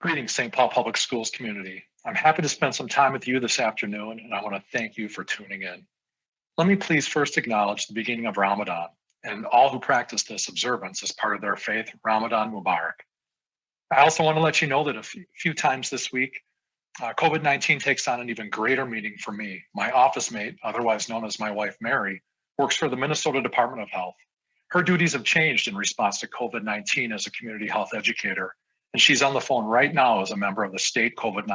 Greetings, St. Paul Public Schools community. I'm happy to spend some time with you this afternoon, and I want to thank you for tuning in. Let me please first acknowledge the beginning of Ramadan and all who practice this observance as part of their faith, Ramadan Mubarak. I also want to let you know that a few times this week, uh, COVID 19 takes on an even greater meaning for me. My office mate, otherwise known as my wife Mary, works for the Minnesota Department of Health. Her duties have changed in response to COVID 19 as a community health educator and she's on the phone right now as a member of the state COVID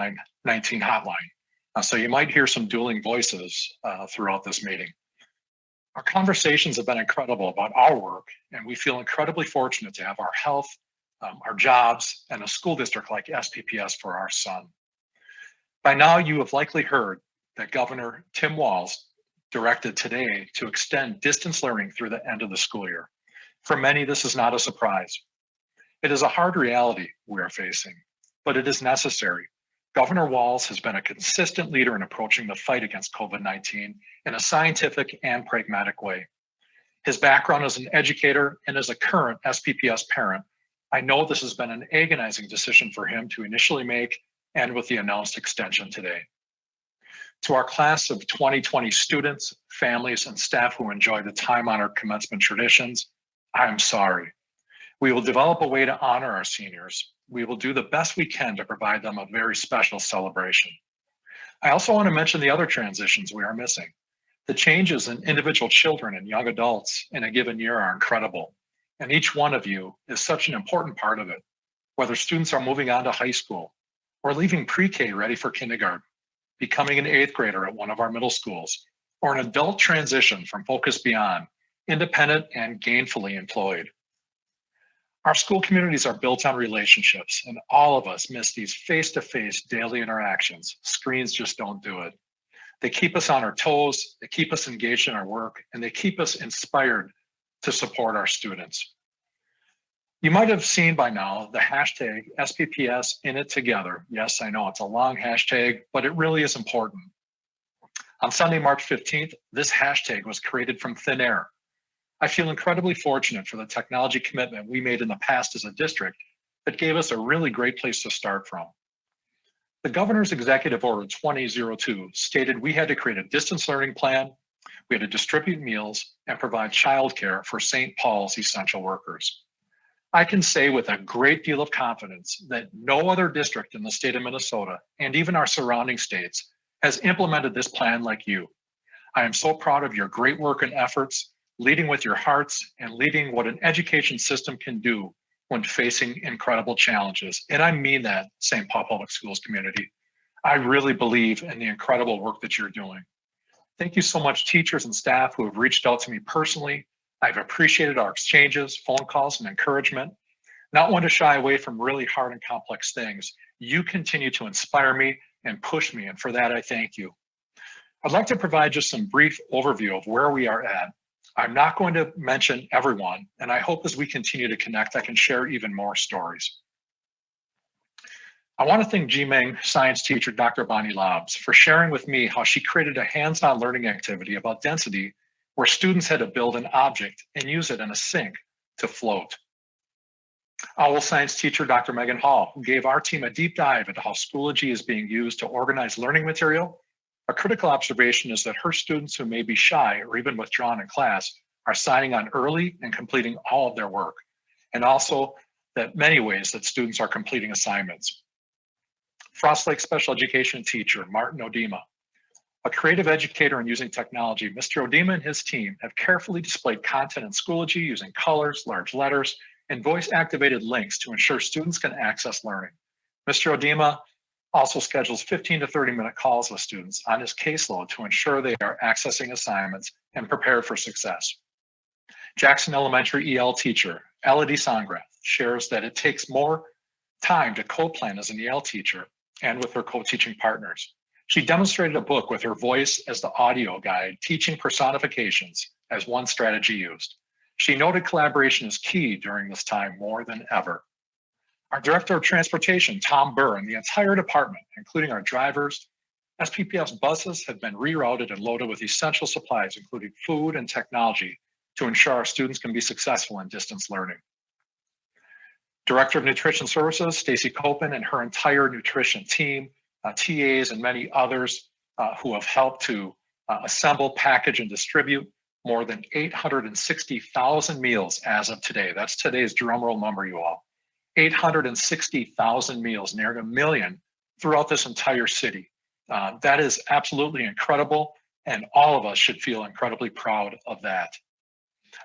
19 hotline. Uh, so you might hear some dueling voices uh, throughout this meeting. Our conversations have been incredible about our work, and we feel incredibly fortunate to have our health, um, our jobs, and a school district like SPPS for our son. By now, you have likely heard that Governor Tim Walz directed today to extend distance learning through the end of the school year. For many, this is not a surprise. It is a hard reality we are facing, but it is necessary. Governor Walz has been a consistent leader in approaching the fight against COVID 19 in a scientific and pragmatic way. His background as an educator and as a current SPPS parent, I know this has been an agonizing decision for him to initially make and with the announced extension today. To our class of 2020 students, families, and staff who enjoy the time honored commencement traditions, I am sorry. We will develop a way to honor our seniors. We will do the best we can to provide them a very special celebration. I also want to mention the other transitions we are missing. The changes in individual children and young adults in a given year are incredible, and each one of you is such an important part of it, whether students are moving on to high school or leaving pre-K ready for kindergarten, becoming an eighth grader at one of our middle schools, or an adult transition from Focus Beyond, independent and gainfully employed. Our school communities are built on relationships, and all of us miss these face to face daily interactions. Screens just don't do it. They keep us on our toes, they keep us engaged in our work, and they keep us inspired to support our students. You might have seen by now the hashtag SPPS in it together. Yes, I know it's a long hashtag, but it really is important. On Sunday, March 15th, this hashtag was created from thin air I feel incredibly fortunate for the technology commitment we made in the past as a district that gave us a really great place to start from. The governor's executive order 2002 stated we had to create a distance learning plan, we had to distribute meals and provide childcare for St. Paul's essential workers. I can say with a great deal of confidence that no other district in the state of Minnesota and even our surrounding states has implemented this plan like you. I am so proud of your great work and efforts leading with your hearts and leading what an education system can do when facing incredible challenges. And I mean that, St. Paul Public Schools community. I really believe in the incredible work that you're doing. Thank you so much, teachers and staff who have reached out to me personally. I've appreciated our exchanges, phone calls, and encouragement. Not one to shy away from really hard and complex things. You continue to inspire me and push me, and for that, I thank you. I'd like to provide just some brief overview of where we are at I'm not going to mention everyone, and I hope as we continue to connect, I can share even more stories. I want to thank GMANG science teacher, Dr. Bonnie Lobbs, for sharing with me how she created a hands-on learning activity about density where students had to build an object and use it in a sink to float. OWL science teacher, Dr. Megan Hall, who gave our team a deep dive into how Schoology is being used to organize learning material a critical observation is that her students who may be shy or even withdrawn in class are signing on early and completing all of their work. And also that many ways that students are completing assignments. Frost Lake special education teacher, Martin Odima. A creative educator in using technology, Mr. Odima and his team have carefully displayed content in Schoology using colors, large letters, and voice activated links to ensure students can access learning. Mr. Odima also schedules 15 to 30 minute calls with students on his caseload to ensure they are accessing assignments and prepared for success. Jackson Elementary EL teacher, Elodie Songrath, shares that it takes more time to co-plan as an EL teacher and with her co-teaching partners. She demonstrated a book with her voice as the audio guide, teaching personifications as one strategy used. She noted collaboration is key during this time more than ever. Our Director of Transportation, Tom Burr, and the entire department, including our drivers, SPPS buses have been rerouted and loaded with essential supplies, including food and technology, to ensure our students can be successful in distance learning. Director of Nutrition Services, Stacy Koppen and her entire nutrition team, uh, TAs and many others uh, who have helped to uh, assemble, package, and distribute more than 860,000 meals as of today. That's today's drumroll number, you all. 860,000 meals, near a million throughout this entire city. Uh, that is absolutely incredible, and all of us should feel incredibly proud of that.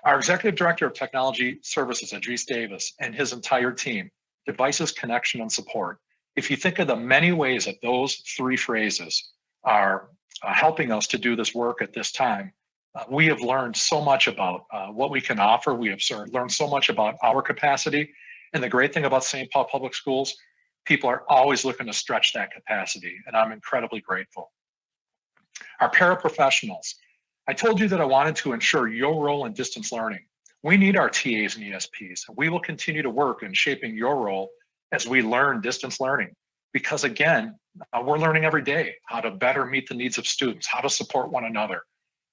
Our Executive Director of Technology Services, Idris Davis, and his entire team, devices, connection, and support. If you think of the many ways that those three phrases are uh, helping us to do this work at this time, uh, we have learned so much about uh, what we can offer. We have learned so much about our capacity. And the great thing about St. Paul Public Schools, people are always looking to stretch that capacity, and I'm incredibly grateful. Our paraprofessionals, I told you that I wanted to ensure your role in distance learning. We need our TAs and ESPs, and we will continue to work in shaping your role as we learn distance learning. Because again, uh, we're learning every day how to better meet the needs of students, how to support one another,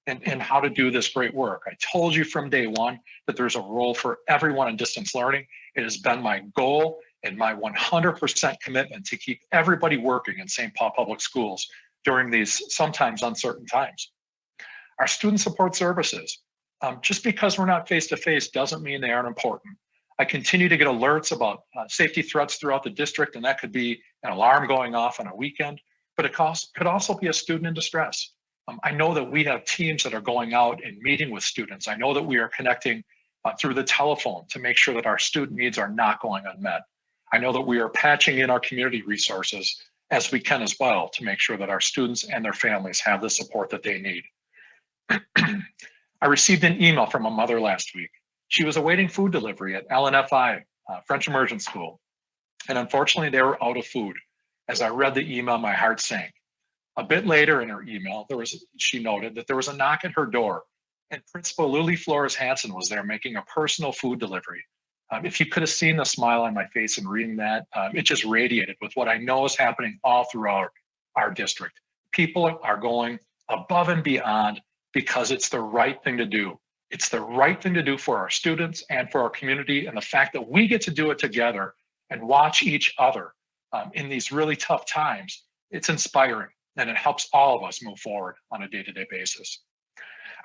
and, and how to do this great work. I told you from day one that there's a role for everyone in distance learning. It has been my goal and my 100% commitment to keep everybody working in St. Paul Public Schools during these sometimes uncertain times. Our student support services, um, just because we're not face-to-face -face doesn't mean they aren't important. I continue to get alerts about uh, safety threats throughout the district, and that could be an alarm going off on a weekend, but it could also be a student in distress. Um, I know that we have teams that are going out and meeting with students. I know that we are connecting uh, through the telephone to make sure that our student needs are not going unmet. I know that we are patching in our community resources as we can as well to make sure that our students and their families have the support that they need. I received an email from a mother last week. She was awaiting food delivery at LNFI, uh, French Immersion School. And unfortunately, they were out of food. As I read the email, my heart sank. A bit later in her email, there was she noted that there was a knock at her door and Principal Lily Flores Hanson was there making a personal food delivery. Um, if you could have seen the smile on my face in reading that, um, it just radiated with what I know is happening all throughout our district. People are going above and beyond because it's the right thing to do. It's the right thing to do for our students and for our community. And the fact that we get to do it together and watch each other um, in these really tough times, it's inspiring and it helps all of us move forward on a day-to-day -day basis.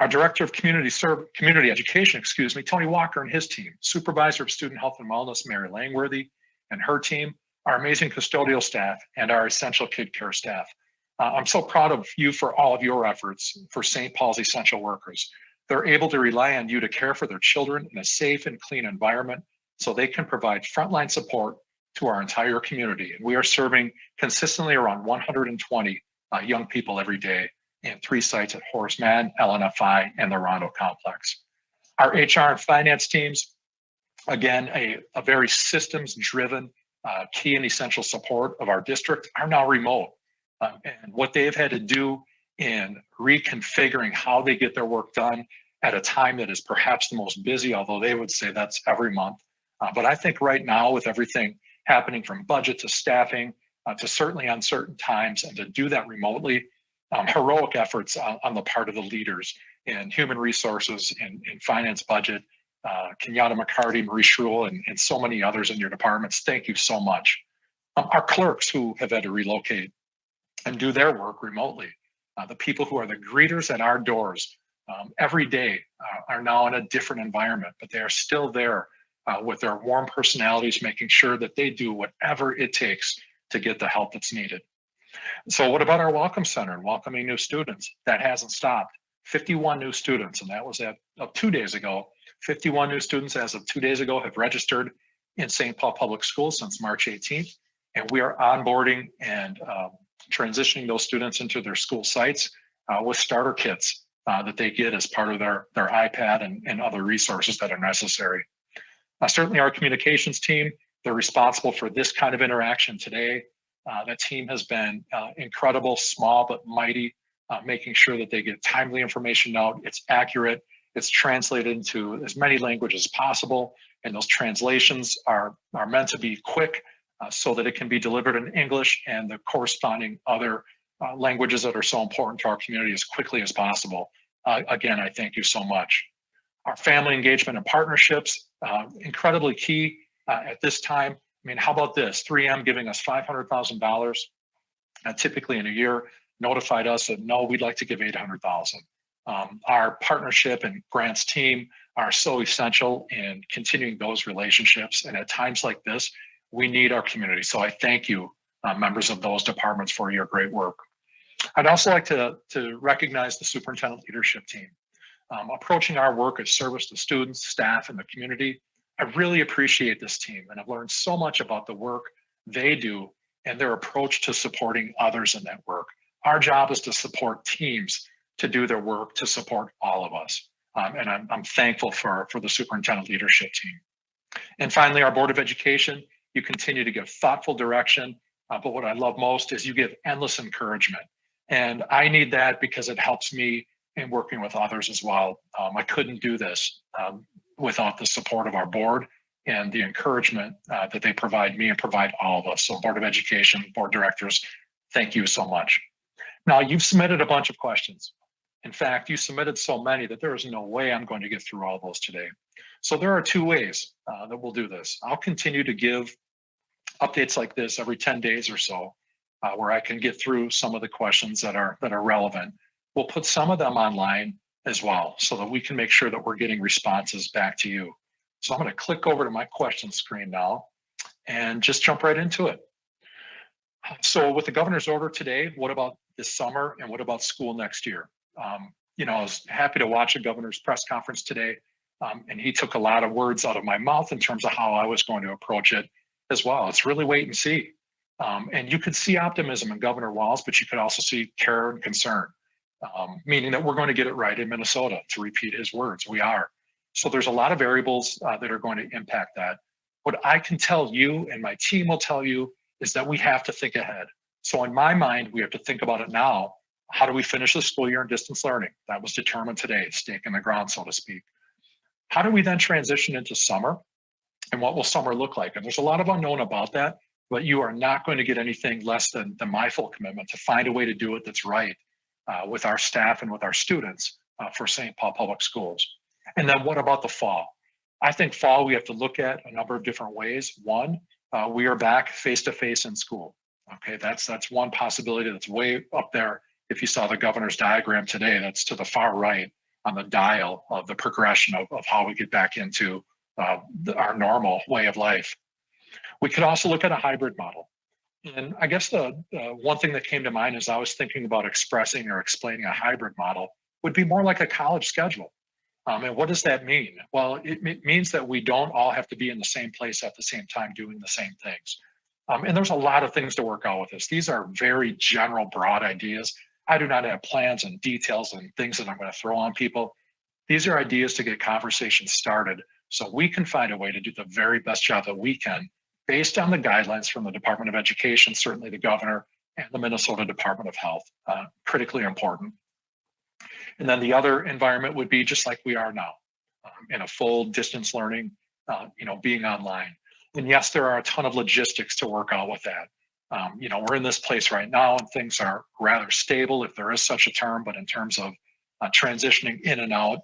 Our Director of Community Community Education, excuse me, Tony Walker and his team, Supervisor of Student Health and Wellness, Mary Langworthy, and her team, our amazing custodial staff, and our essential kid care staff. Uh, I'm so proud of you for all of your efforts for St. Paul's essential workers. They're able to rely on you to care for their children in a safe and clean environment so they can provide frontline support to our entire community. And we are serving consistently around 120 uh, young people every day in three sites at Horace Mann, LNFI, and the Rondo Complex. Our HR and finance teams, again, a, a very systems-driven uh, key and essential support of our district are now remote. Um, and what they've had to do in reconfiguring how they get their work done at a time that is perhaps the most busy, although they would say that's every month. Uh, but I think right now with everything happening from budget to staffing uh, to certainly uncertain times and to do that remotely, um, heroic efforts on, on, the part of the leaders in human resources and, finance budget, uh, Kenyatta McCarty, Marie Schrul, and, and, so many others in your departments. Thank you so much. Um, our clerks who have had to relocate and do their work remotely, uh, the people who are the greeters at our doors um, every day uh, are now in a different environment, but they are still there uh, with their warm personalities, making sure that they do whatever it takes to get the help that's needed. So what about our Welcome Center and welcoming new students? That hasn't stopped. 51 new students, and that was at uh, two days ago. 51 new students as of two days ago have registered in St. Paul Public Schools since March 18th, and we are onboarding and um, transitioning those students into their school sites uh, with starter kits uh, that they get as part of their, their iPad and, and other resources that are necessary. Uh, certainly our communications team, they're responsible for this kind of interaction today. Uh, that team has been uh, incredible, small but mighty, uh, making sure that they get timely information out, it's accurate, it's translated into as many languages as possible, and those translations are, are meant to be quick uh, so that it can be delivered in English and the corresponding other uh, languages that are so important to our community as quickly as possible. Uh, again, I thank you so much. Our family engagement and partnerships, incredibly key uh, at this time. I mean, how about this? 3M giving us $500,000 uh, typically in a year notified us that no, we'd like to give 800,000. Um, our partnership and grants team are so essential in continuing those relationships. And at times like this, we need our community. So I thank you, uh, members of those departments for your great work. I'd also like to, to recognize the superintendent leadership team. Um, approaching our work as service to students, staff, and the community, I really appreciate this team and I've learned so much about the work they do and their approach to supporting others in that work. Our job is to support teams to do their work to support all of us. Um, and I'm, I'm thankful for, for the superintendent leadership team. And finally, our Board of Education, you continue to give thoughtful direction, uh, but what I love most is you give endless encouragement. And I need that because it helps me in working with others as well. Um, I couldn't do this um, without the support of our board and the encouragement uh, that they provide me and provide all of us. So Board of Education, Board Directors, thank you so much. Now you've submitted a bunch of questions. In fact, you submitted so many that there is no way I'm going to get through all those today. So there are two ways uh, that we'll do this. I'll continue to give updates like this every 10 days or so, uh, where I can get through some of the questions that are that are relevant. We'll put some of them online as well, so that we can make sure that we're getting responses back to you. So I'm going to click over to my question screen now and just jump right into it. So with the governor's order today, what about this summer and what about school next year? Um, you know, I was happy to watch a governor's press conference today, um, and he took a lot of words out of my mouth in terms of how I was going to approach it as well. It's really wait and see. Um, and you could see optimism in Governor Walz, but you could also see care and concern, um, meaning that we're going to get it right in Minnesota, to repeat his words. We are. So there's a lot of variables uh, that are going to impact that. What I can tell you and my team will tell you is that we have to think ahead. So in my mind, we have to think about it now how do we finish the school year in distance learning? That was determined today, stake in the ground, so to speak. How do we then transition into summer? And what will summer look like? And there's a lot of unknown about that, but you are not going to get anything less than, than my full commitment to find a way to do it that's right uh, with our staff and with our students uh, for St. Paul Public Schools. And then what about the fall? I think fall we have to look at a number of different ways. One, uh, we are back face-to-face -face in school. Okay, that's that's one possibility that's way up there if you saw the governor's diagram today, that's to the far right on the dial of the progression of, of how we get back into uh, the, our normal way of life. We could also look at a hybrid model. And I guess the uh, one thing that came to mind as I was thinking about expressing or explaining a hybrid model would be more like a college schedule. Um, and what does that mean? Well, it, it, means that we don't all have to be in the same place at the same time doing the same things. Um, and there's a lot of things to work out with this. These are very general, broad ideas. I do not have plans and details and things that I'm going to throw on people. These are ideas to get conversations started so we can find a way to do the very best job that we can based on the guidelines from the Department of Education, certainly the governor and the Minnesota Department of Health, uh, critically important. And then the other environment would be just like we are now um, in a full distance learning, uh, you know, being online. And yes, there are a ton of logistics to work out with that. Um, you know, we're in this place right now and things are rather stable, if there is such a term, but in terms of uh, transitioning in and out,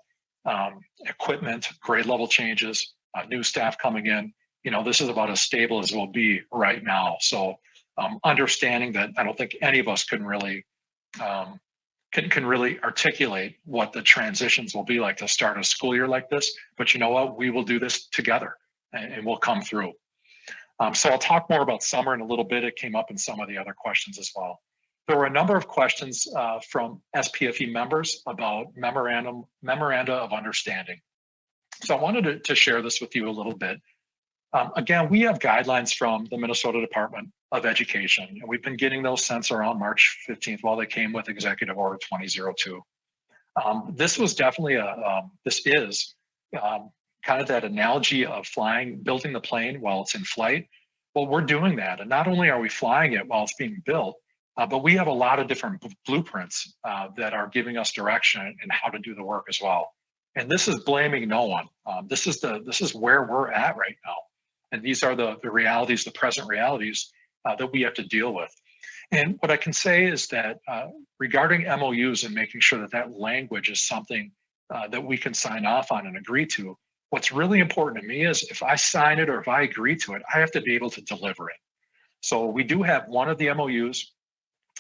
um, equipment, grade level changes, uh, new staff coming in, you know, this is about as stable as it will be right now. So um, understanding that I don't think any of us can really um, can, can really articulate what the transitions will be like to start a school year like this. But you know what? We will do this together and, and we'll come through. Um, so I'll talk more about summer in a little bit. It came up in some of the other questions as well. There were a number of questions uh, from SPFE members about memorandum memoranda of understanding. So I wanted to, to share this with you a little bit. Um, again, we have guidelines from the Minnesota Department of Education, and we've been getting those since around March 15th while they came with Executive Order 2002. Um, this was definitely a, um, this is um, kind of that analogy of flying, building the plane while it's in flight. Well, we're doing that. And not only are we flying it while it's being built, uh, but we have a lot of different blueprints uh, that are giving us direction and how to do the work as well. And this is blaming no one. Um, this is the this is where we're at right now. And these are the, the realities, the present realities uh, that we have to deal with. And what I can say is that uh, regarding MOUs and making sure that that language is something uh, that we can sign off on and agree to, What's really important to me is if I sign it or if I agree to it, I have to be able to deliver it. So we do have one of the MOUs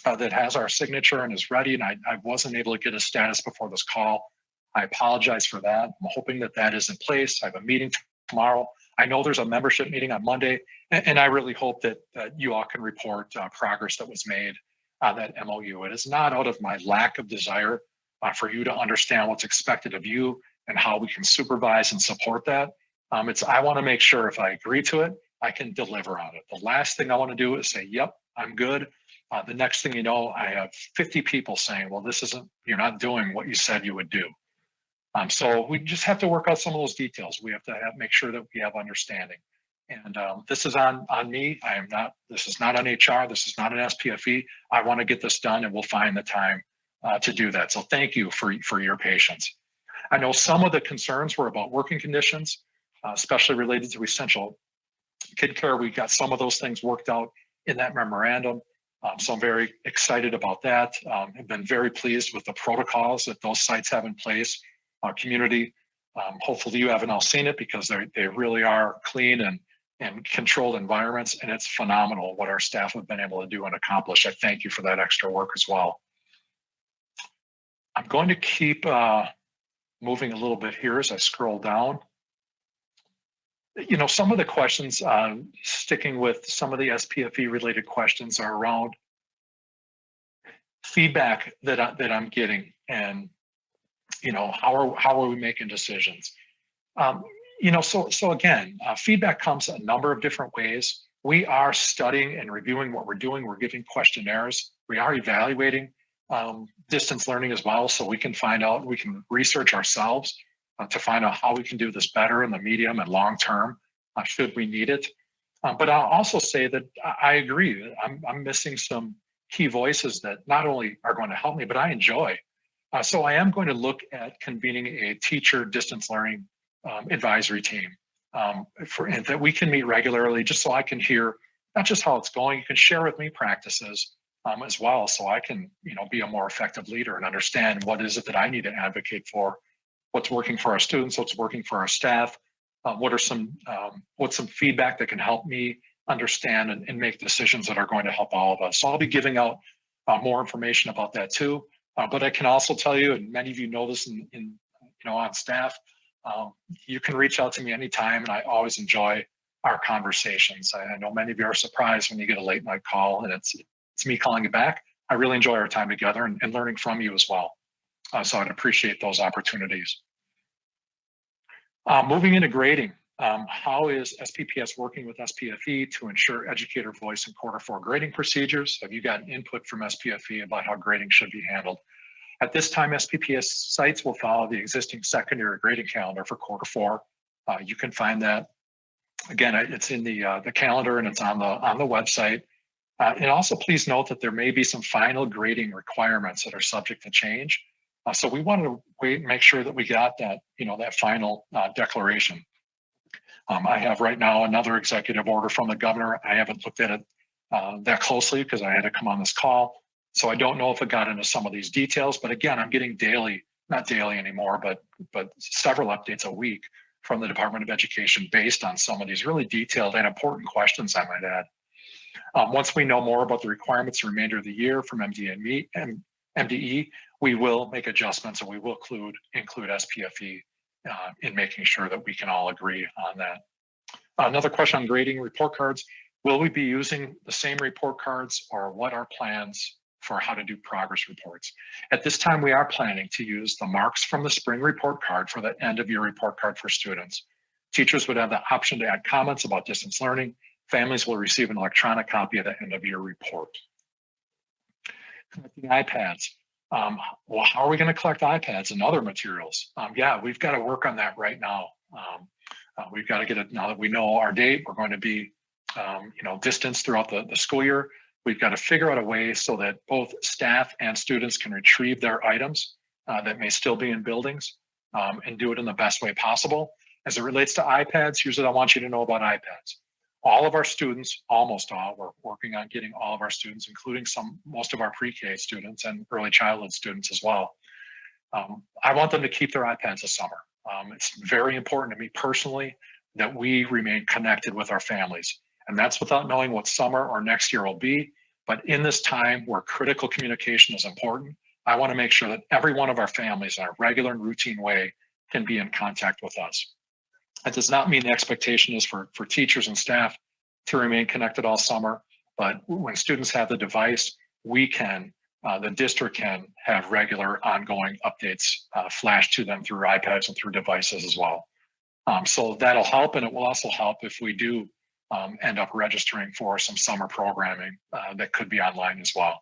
uh, that has our signature and is ready, and I, I wasn't able to get a status before this call. I apologize for that. I'm hoping that that is in place. I have a meeting tomorrow. I know there's a membership meeting on Monday, and, and I really hope that, that you all can report uh, progress that was made on that MOU. It is not out of my lack of desire uh, for you to understand what's expected of you and how we can supervise and support that. Um, it's I want to make sure if I agree to it, I can deliver on it. The last thing I want to do is say, "Yep, I'm good." Uh, the next thing you know, I have 50 people saying, "Well, this isn't. You're not doing what you said you would do." Um, so we just have to work out some of those details. We have to have, make sure that we have understanding. And um, this is on on me. I am not. This is not on HR. This is not an SPFE. I want to get this done, and we'll find the time uh, to do that. So thank you for for your patience. I know some of the concerns were about working conditions, uh, especially related to essential kid care. We got some of those things worked out in that memorandum. Um, so I'm very excited about that. Um, I've been very pleased with the protocols that those sites have in place. Our community, um, hopefully you haven't all seen it because they they really are clean and and controlled environments, and it's phenomenal what our staff have been able to do and accomplish. I thank you for that extra work as well. I'm going to keep uh, moving a little bit here as I scroll down. You know, some of the questions, uh, sticking with some of the SPFE related questions are around feedback that, I, that I'm getting and, you know, how are, how are we making decisions? Um, you know, so, so again, uh, feedback comes a number of different ways. We are studying and reviewing what we're doing. We're giving questionnaires. We are evaluating um, distance learning as well. So we can find out, we can research ourselves uh, to find out how we can do this better in the medium and long term, uh, should we need it. Um, but I'll also say that I agree, I'm, I'm missing some key voices that not only are going to help me, but I enjoy. Uh, so I am going to look at convening a teacher distance learning um, advisory team um, for that we can meet regularly just so I can hear not just how it's going, you can share with me practices, um, as well. So I can, you know, be a more effective leader and understand what is it that I need to advocate for, what's working for our students, what's working for our staff, uh, what are some, um, what's some feedback that can help me understand and, and, make decisions that are going to help all of us. So I'll be giving out uh, more information about that too. Uh, but I can also tell you, and many of you know this in, in you know, on staff, um, you can reach out to me anytime and I always enjoy our conversations. I, I know many of you are surprised when you get a late night call and it's it's me calling you back. I really enjoy our time together and, and learning from you as well. Uh, so I'd appreciate those opportunities. Uh, moving into grading, um, how is SPPS working with SPFE to ensure educator voice in quarter four grading procedures? Have you gotten input from SPFE about how grading should be handled? At this time, SPPS sites will follow the existing secondary grading calendar for quarter four. Uh, you can find that. Again, it's in the uh, the calendar and it's on the on the website. Uh, and also please note that there may be some final grading requirements that are subject to change. Uh, so we want to wait and make sure that we got that, you know, that final uh, declaration. Um, I have right now another executive order from the governor. I haven't looked at it uh, that closely because I had to come on this call. So I don't know if it got into some of these details, but again, I'm getting daily, not daily anymore, but but several updates a week from the Department of Education based on some of these really detailed and important questions I might add. Um, once we know more about the requirements the remainder of the year from MDE, and MDE, we will make adjustments and we will include, include SPFE uh, in making sure that we can all agree on that. Another question on grading report cards. Will we be using the same report cards or what are plans for how to do progress reports? At this time, we are planning to use the marks from the spring report card for the end of year report card for students. Teachers would have the option to add comments about distance learning Families will receive an electronic copy of the end of your report. Collecting iPads. Um, well, how are we going to collect iPads and other materials? Um, yeah, we've got to work on that right now. Um, uh, we've got to get it now that we know our date. We're going to be, um, you know, distance throughout the, the school year. We've got to figure out a way so that both staff and students can retrieve their items uh, that may still be in buildings um, and do it in the best way possible. As it relates to iPads, here's what I want you to know about iPads all of our students, almost all, we're working on getting all of our students, including some, most of our pre-K students and early childhood students as well. Um, I want them to keep their iPads this summer. Um, it's very important to me personally that we remain connected with our families. And that's without knowing what summer or next year will be. But in this time where critical communication is important, I want to make sure that every one of our families in a regular and routine way can be in contact with us. That does not mean the expectation is for, for teachers and staff to remain connected all summer, but when students have the device, we can, uh, the district can have regular ongoing updates uh, flashed to them through iPads and through devices as well. Um, so that'll help, and it will also help if we do um, end up registering for some summer programming uh, that could be online as well.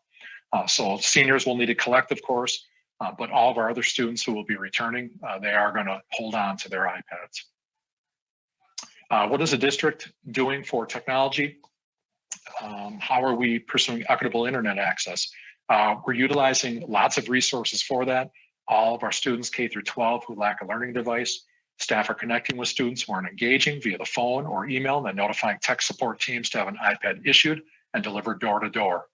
Uh, so seniors will need to collect, of course, uh, but all of our other students who will be returning, uh, they are going to hold on to their iPads. Uh, what is the district doing for technology? Um, how are we pursuing equitable internet access? Uh, we're utilizing lots of resources for that. All of our students K through 12 who lack a learning device, staff are connecting with students who aren't engaging via the phone or email and then notifying tech support teams to have an iPad issued and delivered door to door.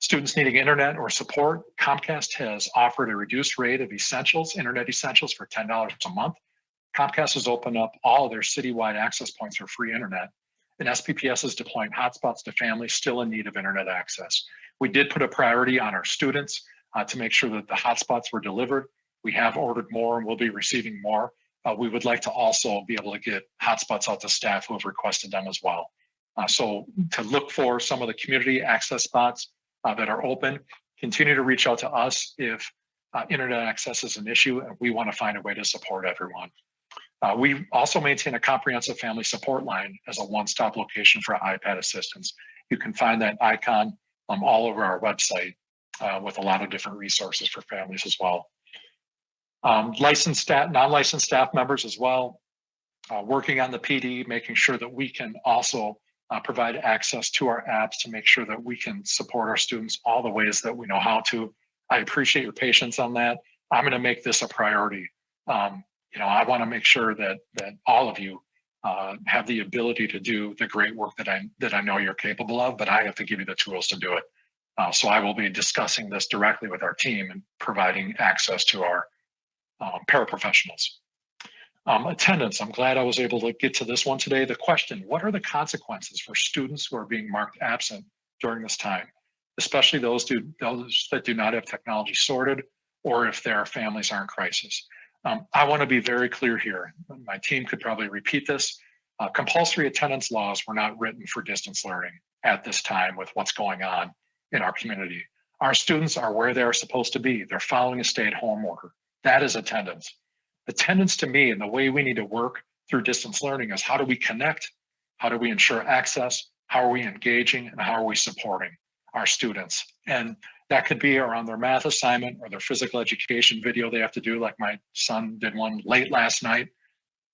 Students needing internet or support, Comcast has offered a reduced rate of essentials, internet essentials for $10 a month. Comcast has opened up all their citywide access points for free internet. And SPPS is deploying hotspots to families still in need of internet access. We did put a priority on our students uh, to make sure that the hotspots were delivered. We have ordered more and we'll be receiving more. Uh, we would like to also be able to get hotspots out to staff who have requested them as well. Uh, so to look for some of the community access spots, uh, that are open. Continue to reach out to us if uh, internet access is an issue and we want to find a way to support everyone. Uh, we also maintain a comprehensive family support line as a one-stop location for iPad assistance. You can find that icon um, all over our website uh, with a lot of different resources for families as well. Um, licensed staff, non-licensed staff members as well, uh, working on the PD, making sure that we can also uh, provide access to our apps to make sure that we can support our students all the ways that we know how to. I appreciate your patience on that. I'm going to make this a priority. Um, you know, I want to make sure that that all of you uh, have the ability to do the great work that I that I know you're capable of, but I have to give you the tools to do it. Uh, so I will be discussing this directly with our team and providing access to our um, paraprofessionals. Um, attendance, I'm glad I was able to get to this one today. The question, what are the consequences for students who are being marked absent during this time, especially those, do, those that do not have technology sorted or if their families are in crisis? Um, I wanna be very clear here. My team could probably repeat this. Uh, compulsory attendance laws were not written for distance learning at this time with what's going on in our community. Our students are where they're supposed to be. They're following a stay-at-home order. That is attendance attendance to me and the way we need to work through distance learning is how do we connect? How do we ensure access? How are we engaging and how are we supporting our students? And that could be around their math assignment or their physical education video they have to do, like my son did one late last night.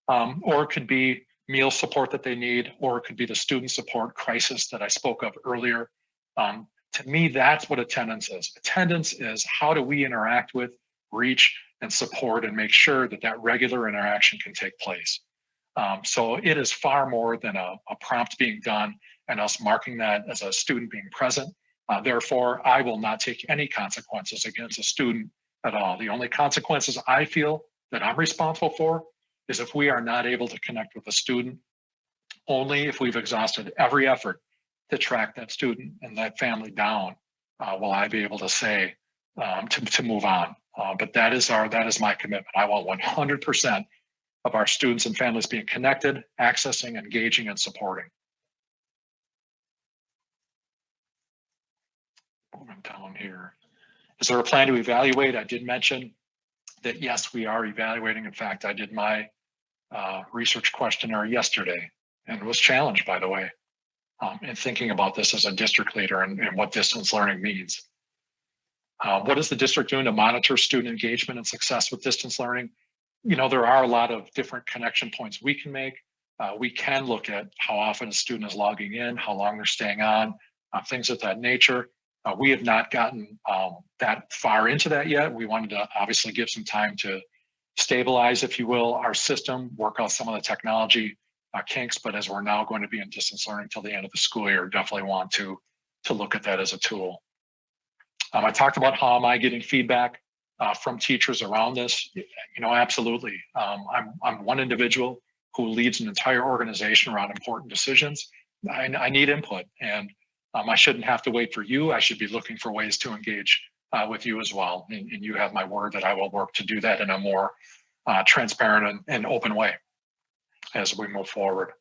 Um, or it could be meal support that they need, or it could be the student support crisis that I spoke of earlier. Um, to me, that's what attendance is. Attendance is how do we interact with, reach, and support and make sure that that regular interaction can take place. Um, so it is far more than a, a, prompt being done and us marking that as a student being present. Uh, therefore, I will not take any consequences against a student at all. The only consequences I feel that I'm responsible for is if we are not able to connect with a student, only if we've exhausted every effort to track that student and that family down uh, will I be able to say um, to, to move on. Uh, but that is our that is my commitment. I want 100% of our students and families being connected, accessing, engaging, and supporting. Moving down here. Is there a plan to evaluate? I did mention that yes, we are evaluating. In fact, I did my uh, research questionnaire yesterday and was challenged, by the way, um, in thinking about this as a district leader and, and what distance learning means. Uh, what is the district doing to monitor student engagement and success with distance learning? You know, there are a lot of different connection points we can make. Uh, we can look at how often a student is logging in, how long they're staying on, uh, things of that nature. Uh, we have not gotten um, that far into that yet. We wanted to obviously give some time to stabilize, if you will, our system, work out some of the technology uh, kinks, but as we're now going to be in distance learning till the end of the school year, definitely want to, to look at that as a tool. Um, I talked about how am I getting feedback uh, from teachers around this, you know, absolutely. Um, I'm, I'm one individual who leads an entire organization around important decisions. I, I need input and um, I shouldn't have to wait for you. I should be looking for ways to engage uh, with you as well. And, and, you have my word that I will work to do that in a more uh, transparent and, and, open way as we move forward.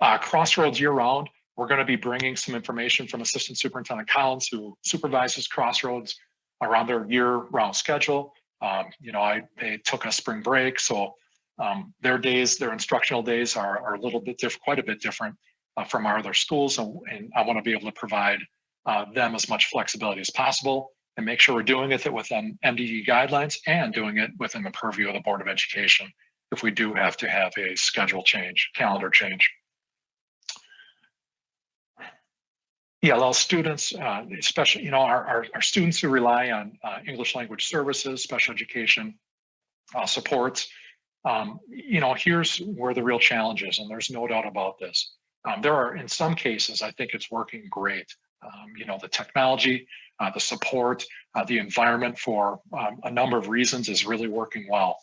Uh, Crossroads year round, we're going to be bringing some information from Assistant Superintendent Collins, who supervises Crossroads around their year-round schedule. Um, you know, I they took a spring break, so um, their days, their instructional days are, are a little bit different, quite a bit different uh, from our other schools, and, and I want to be able to provide uh, them as much flexibility as possible and make sure we're doing it within MDE guidelines and doing it within the purview of the Board of Education if we do have to have a schedule change, calendar change. ELL students, uh, especially, you know, our, our, our, students who rely on uh, English language services, special education uh, supports, um, you know, here's where the real challenge is, and there's no doubt about this. Um, there are, in some cases, I think it's working great. Um, you know, the technology, uh, the support, uh, the environment for um, a number of reasons is really working well.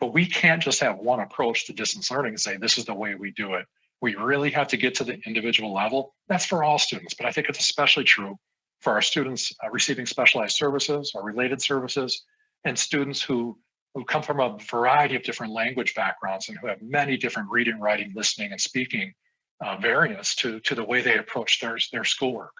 But we can't just have one approach to distance learning and say, this is the way we do it. We really have to get to the individual level. That's for all students, but I think it's especially true for our students uh, receiving specialized services or related services and students who, who come from a variety of different language backgrounds and who have many different reading, writing, listening, and speaking uh, variants to, to the way they approach their, their schoolwork.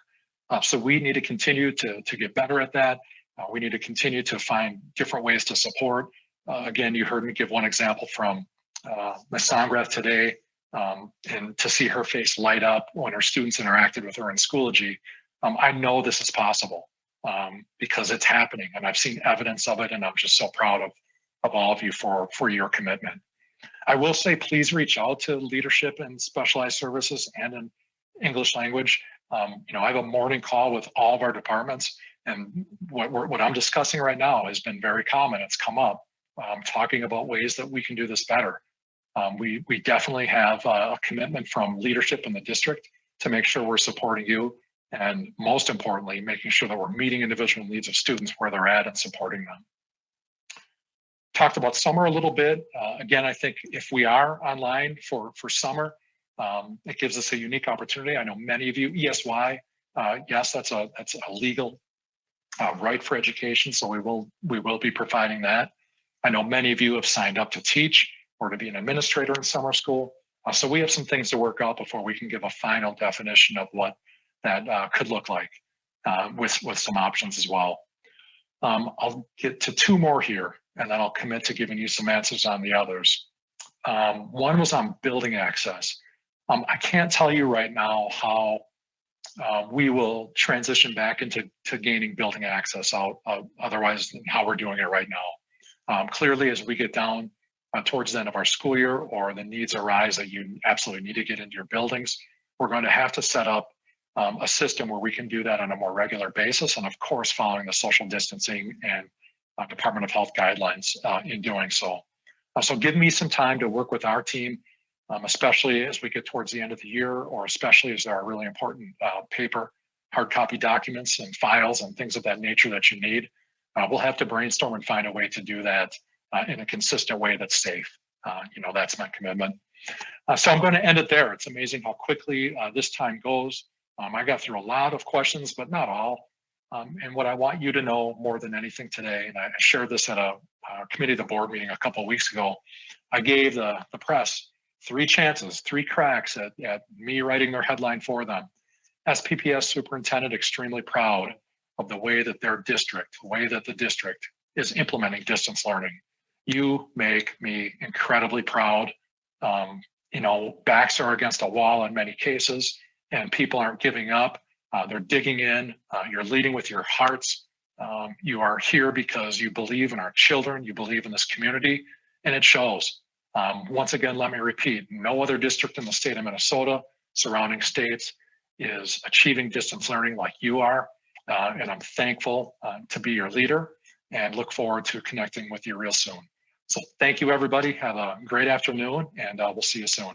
Uh, so we need to continue to, to get better at that. Uh, we need to continue to find different ways to support. Uh, again, you heard me give one example from uh, Ms. Songrath today um, and to see her face light up when her students interacted with her in Schoology, um, I know this is possible um, because it's happening and I've seen evidence of it and I'm just so proud of, of all of you for, for your commitment. I will say, please reach out to leadership in specialized services and in English language. Um, you know, I have a morning call with all of our departments and what, what I'm discussing right now has been very common. It's come up, um, talking about ways that we can do this better. Um, we, we definitely have a commitment from leadership in the district to make sure we're supporting you and most importantly, making sure that we're meeting individual needs of students where they're at and supporting them. Talked about summer a little bit. Uh, again, I think if we are online for, for summer, um, it gives us a unique opportunity. I know many of you, ESY, uh, yes, that's a, that's a legal uh, right for education, so we will, we will be providing that. I know many of you have signed up to teach or to be an administrator in summer school. Uh, so we have some things to work out before we can give a final definition of what that uh, could look like uh, with, with some options as well. Um, I'll get to two more here and then I'll commit to giving you some answers on the others. Um, one was on building access. Um, I can't tell you right now how uh, we will transition back into to gaining building access out, uh, otherwise how we're doing it right now. Um, clearly, as we get down uh, towards the end of our school year or the needs arise that you absolutely need to get into your buildings, we're going to have to set up um, a system where we can do that on a more regular basis. And of course, following the social distancing and uh, Department of Health guidelines uh, in doing so. Uh, so give me some time to work with our team, um, especially as we get towards the end of the year, or especially as there are really important uh, paper, hard copy documents and files and things of that nature that you need. Uh, we'll have to brainstorm and find a way to do that uh, in a consistent way that's safe. You know, that's my commitment. So I'm going to end it there. It's amazing how quickly this time goes. Um, I got through a lot of questions, but not all. Um, and what I want you to know more than anything today, and I shared this at a, a committee of the board meeting a couple of weeks ago, I gave the, the press three chances, three cracks at, at me writing their headline for them. SPPS superintendent extremely proud of the way that their district, the way that the district is implementing distance learning you make me incredibly proud. Um, you know, backs are against a wall in many cases, and people aren't giving up. Uh, they're digging in. Uh, you're leading with your hearts. Um, you are here because you believe in our children, you believe in this community, and it shows. Um, once again, let me repeat, no other district in the state of Minnesota, surrounding states, is achieving distance learning like you are. Uh, and I'm thankful uh, to be your leader and look forward to connecting with you real soon. So thank you, everybody. Have a great afternoon, and uh, we'll see you soon.